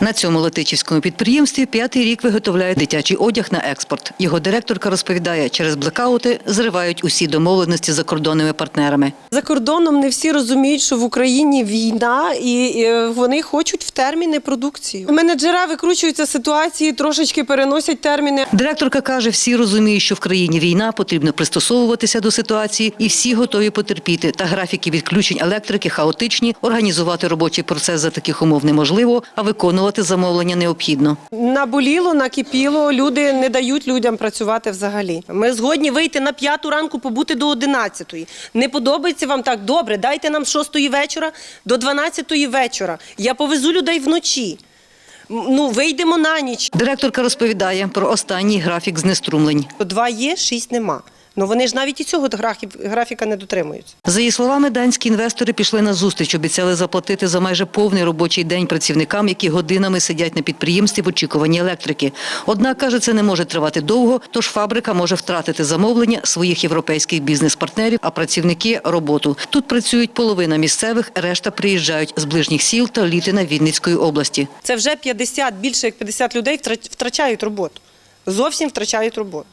На цьому летичівському підприємстві п'ятий рік виготовляє дитячий одяг на експорт. Його директорка розповідає, через блекаути зривають усі домовленості з закордонними партнерами. За кордоном не всі розуміють, що в Україні війна, і е, вони хочуть в терміни продукцію. Менеджера викручуються ситуації, трошечки переносять терміни. Директорка каже, всі розуміють, що в країні війна, потрібно пристосовуватися до ситуації, і всі готові потерпіти. Та графіки відключень електрики хаотичні. Організувати робочий процес за таких умов неможливо, а виконувати замовлення необхідно. Наболіло, накипіло. Люди не дають людям працювати взагалі. Ми згодні вийти на п'яту ранку, побути до одинадцятої. Не подобається вам так? Добре, дайте нам з шостої вечора до дванадцятої вечора. Я повезу людей вночі. Ну, вийдемо на ніч. Директорка розповідає про останній графік знеструмлень. Два є, шість нема. Ну вони ж навіть і цього графіка не дотримуються. За її словами, данські інвестори пішли на зустріч, обіцяли заплатити за майже повний робочий день працівникам, які годинами сидять на підприємстві в очікуванні електрики. Однак, каже, це не може тривати довго, тож фабрика може втратити замовлення своїх європейських бізнес-партнерів, а працівники – роботу. Тут працюють половина місцевих, решта приїжджають з ближніх сіл та Літина Вінницької області. Це вже 50, більше як 50 людей втрач- втрачають роботу. Зовсім втрачають роботу.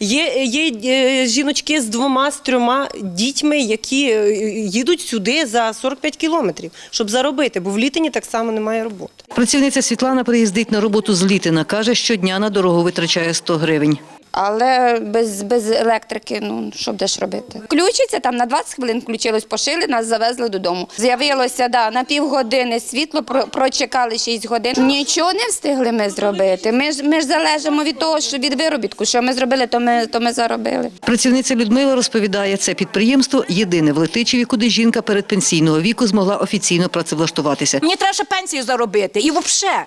Є, є е, жіночки з двома, з трьома дітьми, які е, їдуть сюди за 45 кілометрів, щоб заробити, бо в літині так само немає роботи. Працівниця Світлана приїздить на роботу з Літина. Каже, щодня на дорогу витрачає 100 гривень. Але без, без електрики, ну що будеш робити? Включиться там на 20 хвилин, включилось, пошили, нас завезли додому. З'явилося да, на півгодини світло, про- прочекали 6 годин. Нічого не встигли ми зробити. Ми ж ми ж залежимо від того, що від виробітку. Що ми зробили, то ми то ми заробили. Працівниця Людмила розповідає, це підприємство єдине в Летичеві, куди жінка перед пенсійного віку змогла офіційно працевлаштуватися. Мені треба ще пенсію заробити. І взагалі.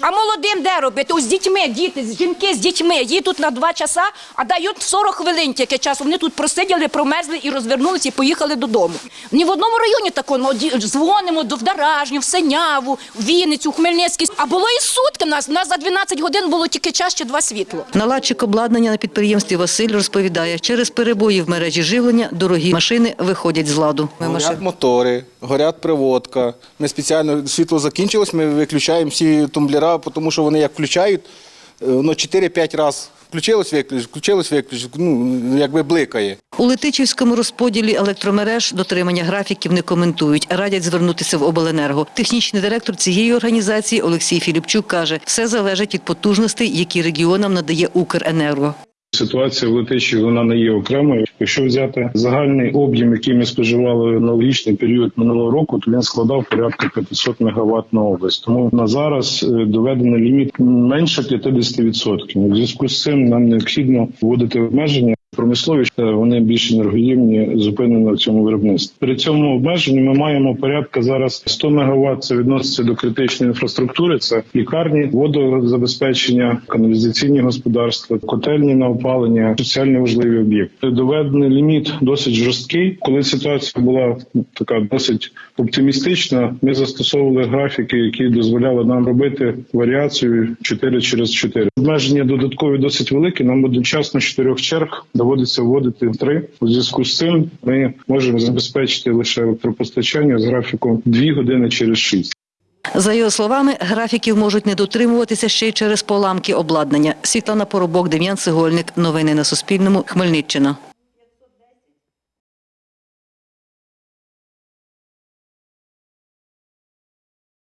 А молодим де робити? Ось з дітьми, діти, жінки з дітьми їдуть на два часа, а дають 40 хвилин тільки часу. Вони тут просиділи, промерзли і розвернулися і поїхали додому. Ні в одному районі такого ну, ді- дзвонимо до Вдаражню, в Синяву, в Вінницю, в Хмельницький. А було і сутки в нас. У нас за 12 годин було тільки час чи два світло. Наладчик обладнання на підприємстві Василь розповідає, через перебої в мережі живлення дорогі машини виходять з ладу. Горять мотори, горять приводка. Ми спеціально світло закінчилось, ми виключаємо всі тумблера, тому що вони як включають, е, воно 4-5 разів включилось, виключ, включилось, виключ, ну, якби бликає. У Летичівському розподілі електромереж дотримання графіків не коментують, радять звернутися в обленерго. Технічний директор цієї організації Олексій Філіпчук каже, все залежить від потужностей, які регіонам надає Укренерго. Ситуація в Летичі вона не є окремою. Якщо взяти загальний об'єм, який ми споживали на логічний період минулого року, то він складав порядка 500 МВт на область. Тому на зараз е, доведений ліміт менше 50%. У зв'язку з цим нам необхідно вводити обмеження. Промислові е, вони більш енергоємні, зупинені в цьому виробництві. При цьому обмеженні ми маємо порядка зараз 100 МВт. Це відноситься до критичної інфраструктури. Це лікарні, водозабезпечення, каналізаційні господарства, котельні на опалення, соціально важливі об'єкти. Доведений ліміт досить жорсткий. Коли ситуація була така досить оптимістична, ми застосовували графіки, які дозволяли нам робити варіацію 4 через 4. Обмеження додаткові досить великі. Нам одночасно чотирьох черг доводиться вводити три. У зв'язку з цим ми можемо забезпечити лише електропостачання з графіком 2 години через 6. За його словами, графіків можуть не дотримуватися ще й через поламки обладнання. Світлана Поробок, Дем'ян Цегольник. Новини на Суспільному. Хмельниччина.